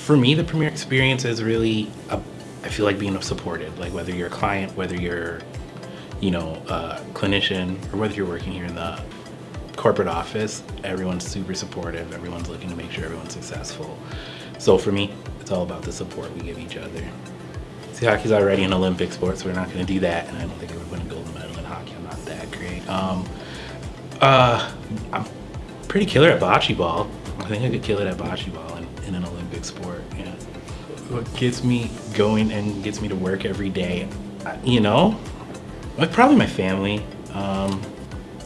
for me, the Premier experience is really, a, I feel like being supported. Like whether you're a client, whether you're, you know, a clinician, or whether you're working here in the corporate office, everyone's super supportive. Everyone's looking to make sure everyone's successful. So for me, it's all about the support we give each other. See, hockey's already an Olympic sport, so we're not going to do that. And I don't think I would win a gold medal in hockey. I'm not that great. Um, uh, I'm pretty killer at bocce ball. I think I could kill it at bocce ball in, in an Olympic sport. Yeah. What gets me going and gets me to work every day, you know, like probably my family. Um,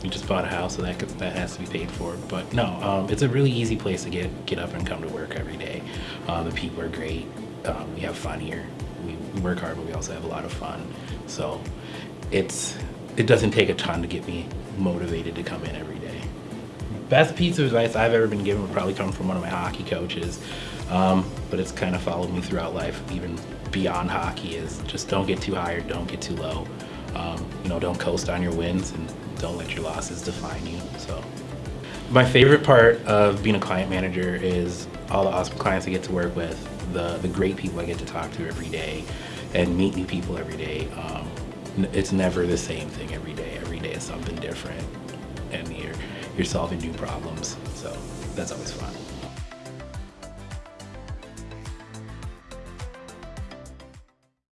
we just bought a house, so that could, that has to be paid for. But no, um, it's a really easy place to get get up and come to work every day. Uh, the people are great. Um, we have fun here. We work hard, but we also have a lot of fun. So it's it doesn't take a ton to get me motivated to come in every day. Best piece of advice I've ever been given would probably come from one of my hockey coaches, um, but it's kind of followed me throughout life, even beyond hockey. Is just don't get too high or don't get too low. Um, you know, don't coast on your wins and don't let your losses define you. So, my favorite part of being a client manager is all the awesome clients I get to work with, the the great people I get to talk to every day, and meet new people every day. Um, it's never the same thing every day. Every day is something different, and you're you're solving new problems. So that's always fun.